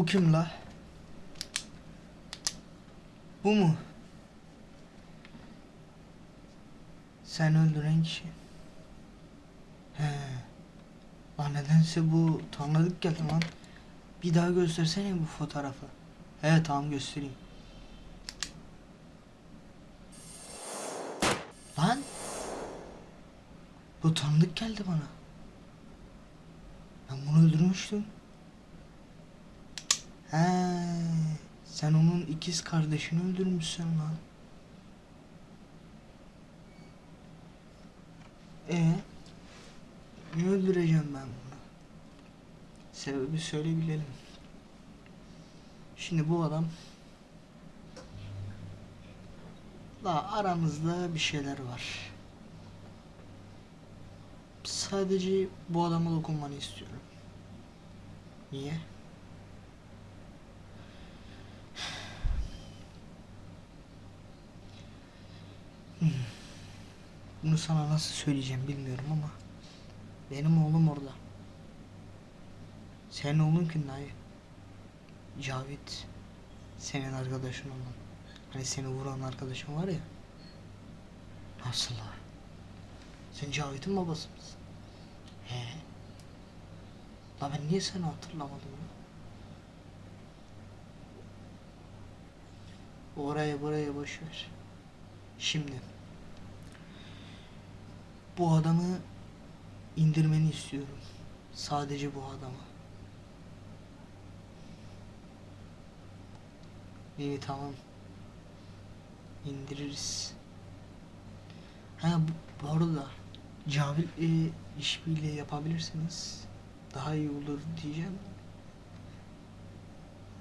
Bu kim la? Bu mu? Sen öldüren kişi. He. Lan nedense bu tanıdık geldi lan. Bir daha göstersene bu fotoğrafı. He tamam göstereyim. Lan. Bu tanıdık geldi bana. Ben bunu öldürmüştüm. He, sen onun ikiz kardeşini öldürmüşsün lan. E niye öldüreceğim ben bunu? Sebebi söyle bilelim. Şimdi bu adam La aramızda bir şeyler var. Sadece bu adama dokunmanı istiyorum. Niye? Bunu sana nasıl söyleyeceğim bilmiyorum ama benim oğlum orada. Senin oğlun kim dayı? Cavit. Senin arkadaşın olan. Hani seni vuran arkadaşın var ya. Nasıl la? Sen Cavit'in babası mısın? He. La ben niye seni hatırlamadım ya? Oraya buraya boş ver. Şimdi bu adamı indirmeni istiyorum. Sadece bu adamı. İyi tamam. İndiririz. Ha bu, bu arada Cavit'le işbirliği yapabilirsiniz. Daha iyi olur diyeceğim.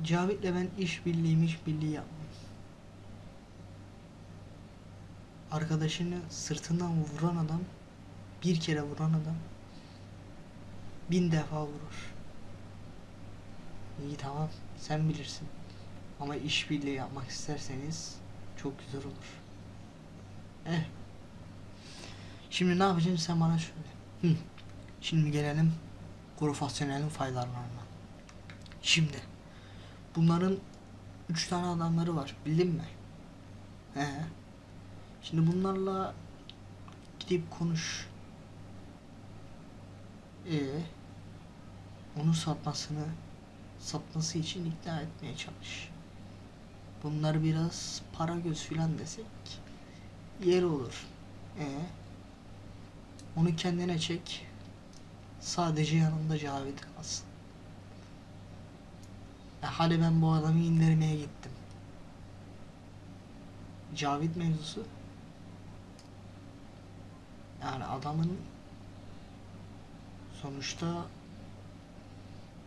Cavit'le ben işbirliği işbirliği yapmam. Arkadaşını sırtından vuran adam bir kere vuran adam bin defa vurur. İyi tamam sen bilirsin. Ama işbirliği yapmak isterseniz çok güzel olur. Eh. Şimdi ne yapacaksın sen bana söyle. Hı. Şimdi gelelim profesyonelin faydalarına. Şimdi bunların üç tane adamları var bildin mi? He. Şimdi bunlarla gidip konuş. Ee, onu satmasını satması için ikna etmeye çalış. Bunlar biraz para göz filan desek yer olur. Ee, onu kendine çek. Sadece yanında Cavit kalsın. E hadi ben bu adamı indirmeye gittim. Cavit mevzusu. Yani adamın sonuçta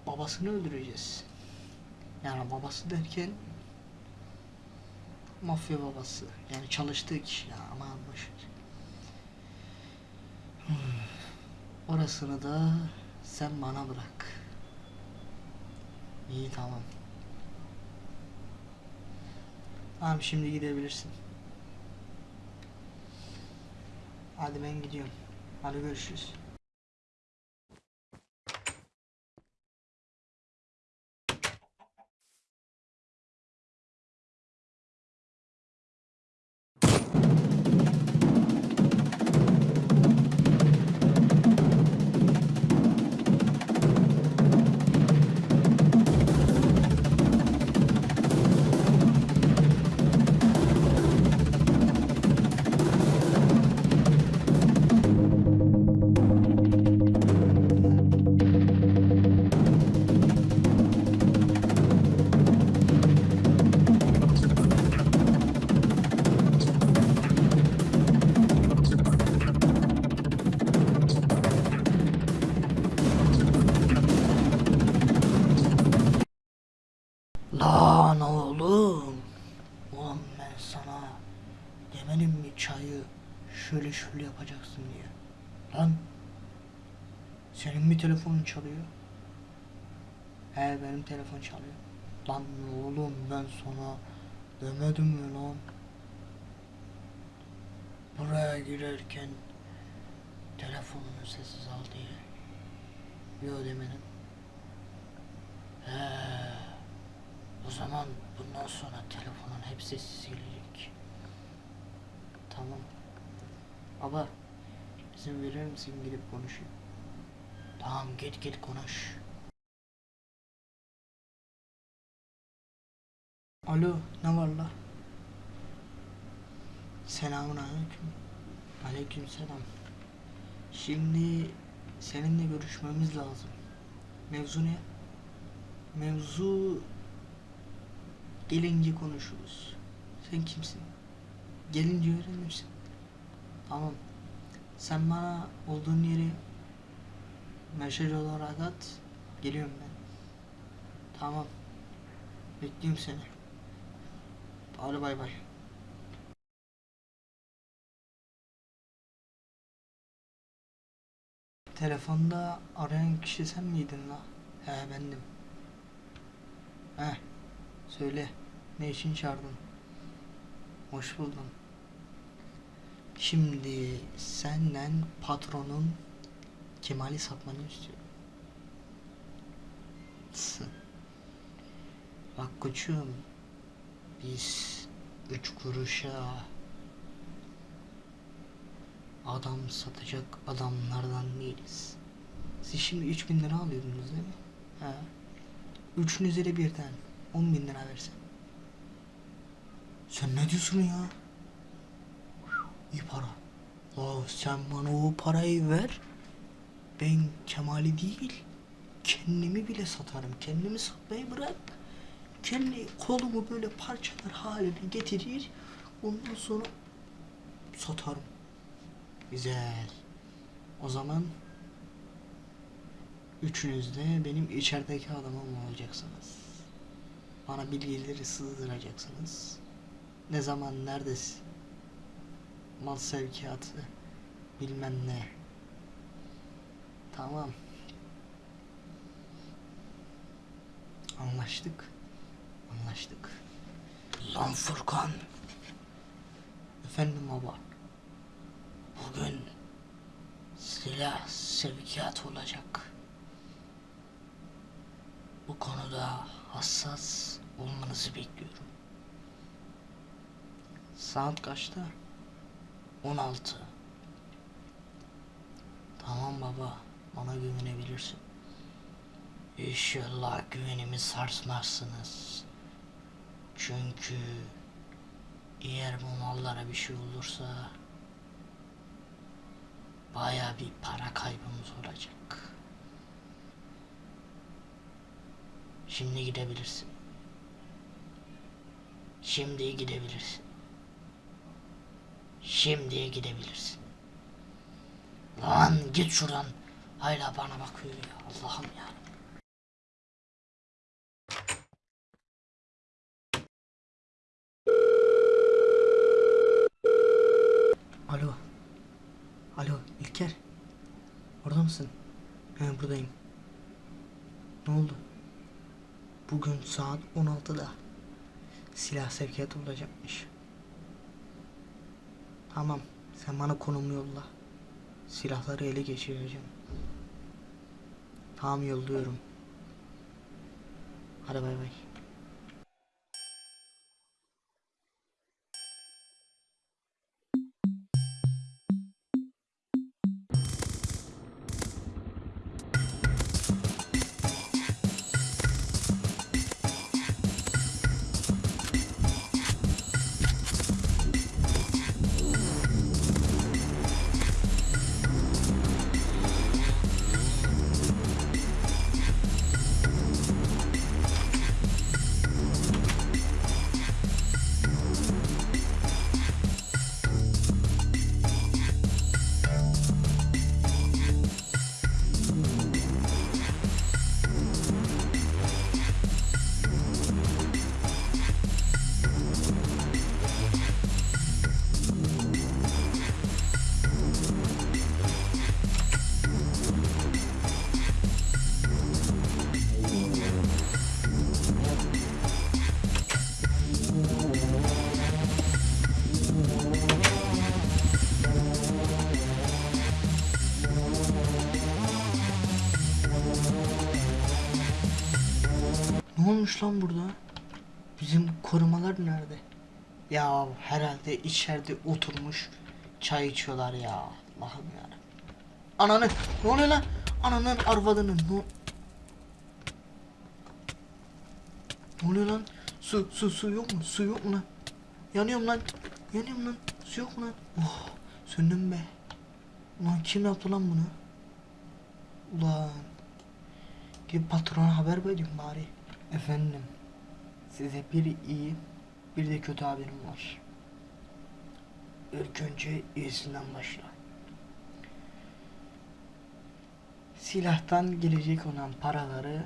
babasını öldüreceğiz. Yani babası derken mafya babası. Yani çalıştığı kişi ya boşver. Hmm. Orasını da sen bana bırak. İyi tamam. Tamam şimdi gidebilirsin. Hadi ben gidiyorum. Hadi görüşürüz. Demedim mi çayı şöyle şöyle yapacaksın diye. Lan senin mi telefonun çalıyor? He benim telefon çalıyor. Lan oğlum ben sana demedim mi lan? Buraya girerken telefonunu sessiz al diye. Yo demedim. He. O zaman bundan sonra telefonun hepsi silinecek. Tamam. Baba izin verir misin gidip konuşayım? Tamam git git konuş. Alo ne var la? Selamun aleyküm. Aleyküm selam. Şimdi seninle görüşmemiz lazım. Mevzu ne? Mevzu gelince konuşuruz. Sen kimsin? Gelince öğrenirsin. Tamam. Sen bana olduğun yeri mesaj olarak at. Geliyorum ben. Tamam. Bekliyorum seni. Hadi bay bay. Telefonda arayan kişi sen miydin la? He bendim. He. Söyle. Ne için çağırdın? Hoş buldum. Şimdi senden patronun Kemal'i satmanı istiyorum. Bak koçum. Biz üç kuruşa adam satacak adamlardan değiliz. Siz şimdi 3000 lira alıyordunuz değil mi? He. Üçünüze de birden 10 bin lira versem. Sen ne diyorsun ya? İyi para. La sen bana o parayı ver. Ben Kemal'i değil, kendimi bile satarım. Kendimi satmayı bırak. Kendi kolumu böyle parçalar haline getirir. Ondan sonra satarım. Güzel. O zaman üçünüz de benim içerideki adamım olacaksınız. Bana bilgileri sızdıracaksınız. Ne zaman neredesin? Mal sevkiyatı bilmem ne. Tamam. Anlaştık. Anlaştık. Lan Furkan. Efendim baba. Bugün silah sevkiyat olacak. Bu konuda hassas olmanızı bekliyorum. Saat kaçta? 16. Tamam baba, bana güvenebilirsin. İnşallah güvenimi sarsmazsınız. Çünkü eğer bu mallara bir şey olursa baya bir para kaybımız olacak. Şimdi gidebilirsin. Şimdi gidebilirsin. Şimdi gidebilirsin. Lan git şuradan. Hala bana bakıyor ya. Allah'ım ya. Alo. Alo İlker. Orada mısın? He buradayım. Ne oldu? Bugün saat 16'da silah sevkiyatı olacakmış. Tamam. Sen bana konumu yolla. Silahları ele geçireceğim. Tamam yolluyorum. Hadi bay bay. Olmuş lan burada? Bizim korumalar nerede? Ya herhalde içeride oturmuş çay içiyorlar ya. Allah'ım ya. Ananı ne oluyor lan? Ananın arvadının ne Ne oluyor lan? Su su su yok mu? Su yok mu lan? Yanıyorum lan. Yanıyorum lan. Su yok mu lan? Oh söndüm be. Ulan kim yaptı lan bunu? Ulan. Gidip patrona haber vereyim bari. Efendim. Size bir iyi bir de kötü haberim var. İlk önce iyisinden başla. Silahtan gelecek olan paraları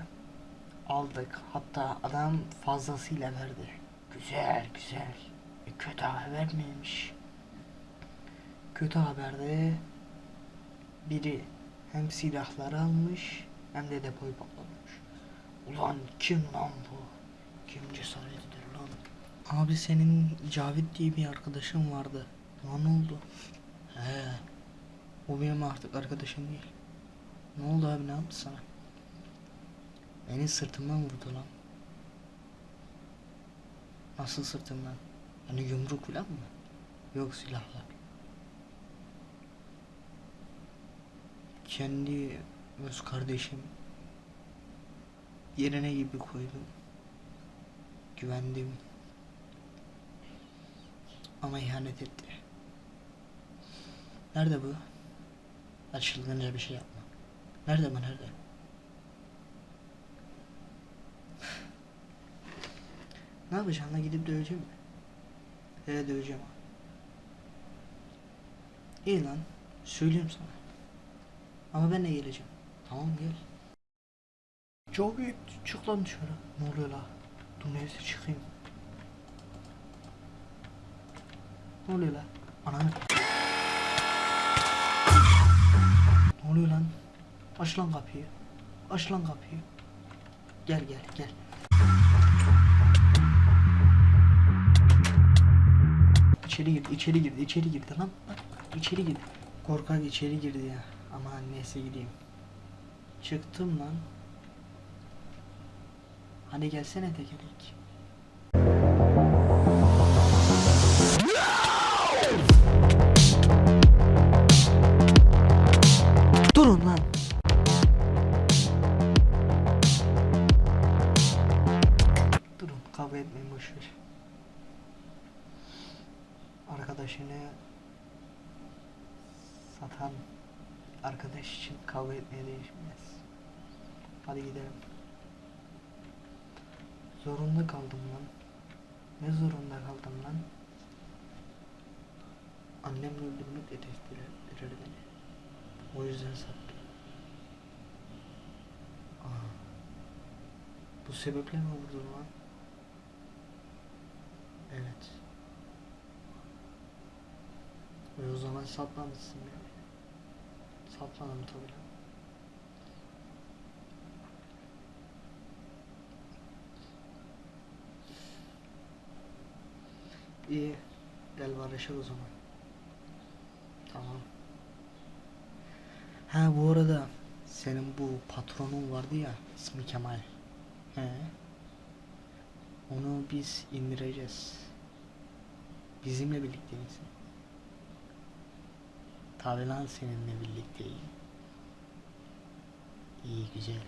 aldık. Hatta adam fazlasıyla verdi. Güzel güzel. E, kötü haber miymiş? Kötü haberde biri hem silahları almış hem de depoyu patlatmış. Ulan kim lan bu? Kim cesaret eder lan? Abi senin Cavit diye bir arkadaşın vardı. Ne oldu? He. O benim artık arkadaşım değil. Ne oldu abi ne yaptı sana? Beni sırtımdan vurdu lan. Nasıl sırtımdan? Yani yumruk falan mı? Yok silahla. Kendi öz kardeşim yerine gibi koydum. Güvendim. Ama ihanet etti. Nerede bu? Hadi çılgınca bir şey yapma. Nerede bu nerede? ne yapacaksın lan gidip döveceğim mi? He döveceğim. İyi lan. Söyleyeyim sana. Ama ben de geleceğim. Tamam gel. Çok iyi. Çık lan dışarı. Ne oluyor la? Dur neyse çıkayım. Ne oluyor la? Ananı. Ne oluyor lan? Aç lan kapıyı. Aç lan kapıyı. Gel gel gel. İçeri girdi, içeri girdi, içeri girdi lan. İçeri girdi. Korkak içeri girdi ya. Ama neyse gideyim. Çıktım lan. Hadi gelsene tekerlek. Durun lan. Durun kavga etmeyin boşver. Arkadaşını satan arkadaş için kavga etmeye değişmez. Hadi gidelim. Zorunda kaldım lan. Ne zorunda kaldım lan? Annemle öldürmek hedeftiler beni. O yüzden sattım. Aa. Bu sebeple mi vurdun lan? Evet. Ve o zaman satmamışsın beni. Satmadım tabii İyi. Gel barışalım o zaman. Tamam. Ha bu arada senin bu patronun vardı ya ismi Kemal. He. Onu biz indireceğiz. Bizimle birlikte misin? Tabi lan seninle birlikteyim. İyi güzel.